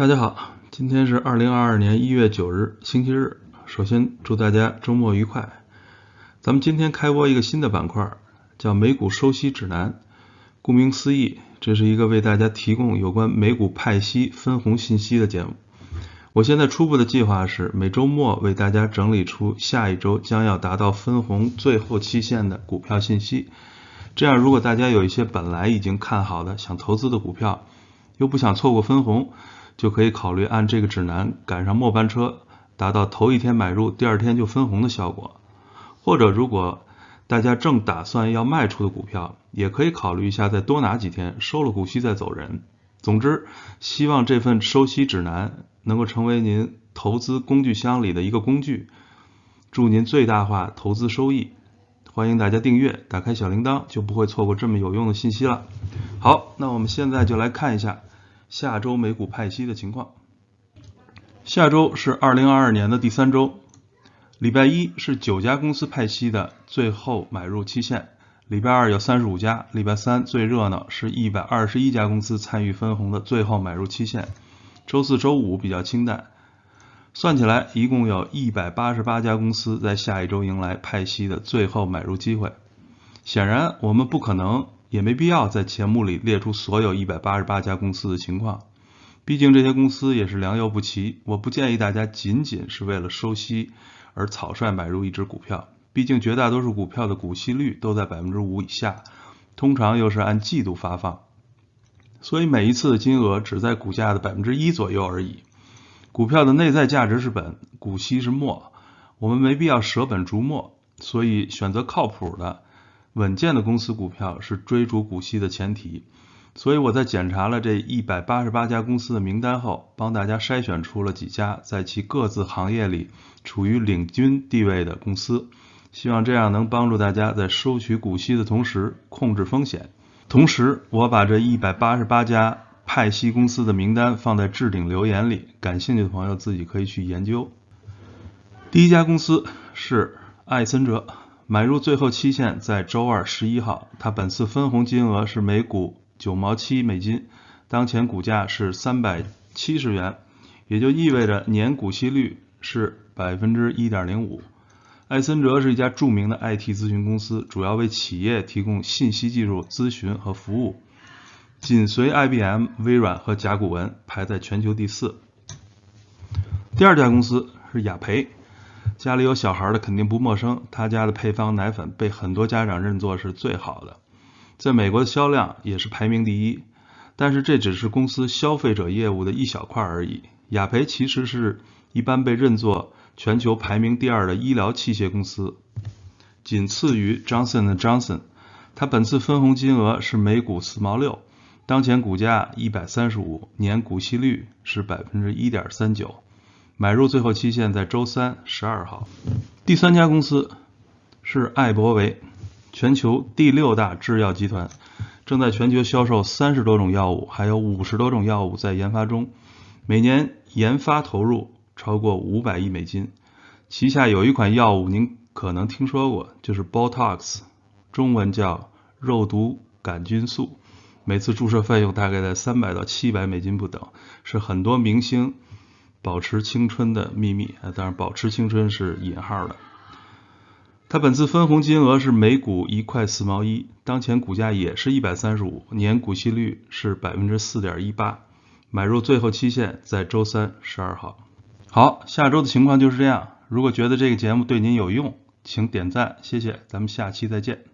大家好，今天是二零二二年一月九日，星期日。首先祝大家周末愉快。咱们今天开播一个新的板块，叫美股收息指南。顾名思义，这是一个为大家提供有关美股派息分红信息的节目。我现在初步的计划是每周末为大家整理出下一周将要达到分红最后期限的股票信息。这样，如果大家有一些本来已经看好的想投资的股票，又不想错过分红，就可以考虑按这个指南赶上末班车，达到头一天买入，第二天就分红的效果。或者，如果大家正打算要卖出的股票，也可以考虑一下再多拿几天，收了股息再走人。总之，希望这份收息指南能够成为您投资工具箱里的一个工具，祝您最大化投资收益。欢迎大家订阅，打开小铃铛，就不会错过这么有用的信息了。好，那我们现在就来看一下下周美股派息的情况。下周是二零二二年的第三周，礼拜一是九家公司派息的最后买入期限，礼拜二有三十五家，礼拜三最热闹是一百二十一家公司参与分红的最后买入期限，周四周五比较清淡。算起来，一共有一百八十八家公司在下一周迎来派息的最后买入机会。显然，我们不可能也没必要在前目里列出所有一百八十八家公司的情况，毕竟这些公司也是良莠不齐。我不建议大家仅仅是为了收息而草率买入一只股票，毕竟绝大多数股票的股息率都在百分之五以下，通常又是按季度发放，所以每一次的金额只在股价的百分之一左右而已。股票的内在价值是本，股息是末，我们没必要舍本逐末，所以选择靠谱的、稳健的公司股票是追逐股息的前提。所以我在检查了这一百八十八家公司的名单后，帮大家筛选出了几家在其各自行业里处于领军地位的公司，希望这样能帮助大家在收取股息的同时控制风险。同时，我把这一百八十八家。派息公司的名单放在置顶留言里，感兴趣的朋友自己可以去研究。第一家公司是艾森哲，买入最后期限在周二十一号，它本次分红金额是每股九毛七美金，当前股价是三百七十元，也就意味着年股息率是百分之一点零五。艾森哲是一家著名的 IT 咨询公司，主要为企业提供信息技术咨询和服务。紧随 IBM、微软和甲骨文，排在全球第四。第二家公司是雅培，家里有小孩的肯定不陌生，他家的配方奶粉被很多家长认作是最好的，在美国的销量也是排名第一。但是这只是公司消费者业务的一小块而已。雅培其实是一般被认作全球排名第二的医疗器械公司，仅次于 Johnson Johnson。它本次分红金额是每股四毛六。当前股价一百三十五，年股息率是百分之一点三九，买入最后期限在周三十二号。第三家公司是艾伯维，全球第六大制药集团，正在全球销售三十多种药物，还有五十多种药物在研发中，每年研发投入超过五百亿美金。旗下有一款药物您可能听说过，就是 Botox，中文叫肉毒杆菌素。每次注射费用大概在三百到七百美金不等，是很多明星保持青春的秘密啊！当然，保持青春是引号的。它本次分红金额是每股一块四毛一，当前股价也是一百三十五，年股息率是百分之四点一八，买入最后期限在周三十二号。好，下周的情况就是这样。如果觉得这个节目对您有用，请点赞，谢谢，咱们下期再见。